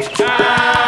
Ah!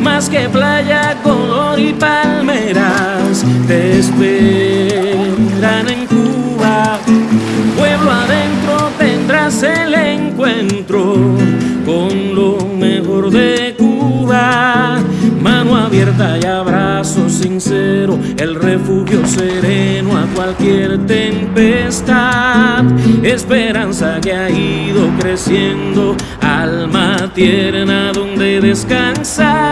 más que playa, color y palmeras, te esperan en Cuba, pueblo adentro tendrás el encuentro con lo mejor de Cuba, mano abierta y abrazo sincero, el refugio sereno a cualquier tempestad. Esperanza que ha ido creciendo, alma tierna donde descansar,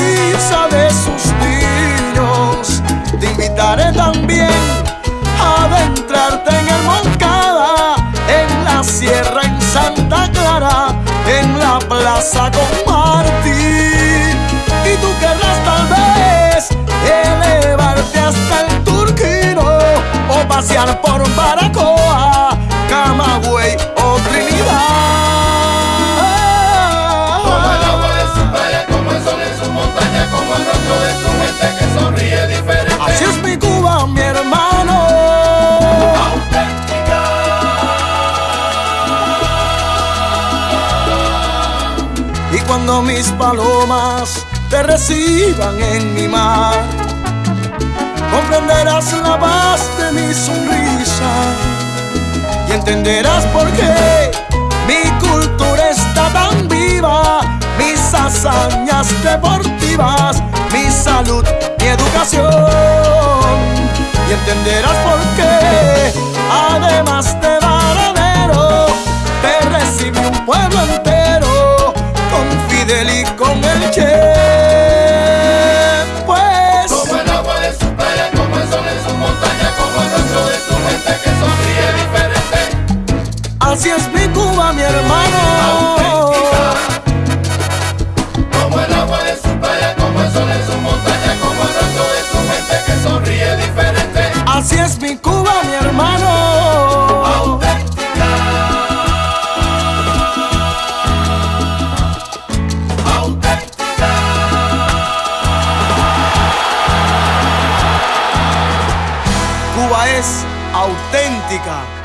Te invitaré también a adentrarte en el Moncada, en la sierra, en Santa Clara, en la plaza con. Y tú querrás tal vez elevarte hasta el Turquino o pasear por Baracoa, cuando mis palomas te reciban en mi mar. Comprenderás la paz de mi sonrisa y entenderás por qué mi cultura está tan viva, mis hazañas deportivas, mi salud, mi educación. Y entenderás mi hermano. Auténtica, como el agua de su playa, como el sol de su montaña, como el rato de su gente que sonríe diferente. Así es mi Cuba, mi hermano. Auténtica. Auténtica. Cuba es auténtica.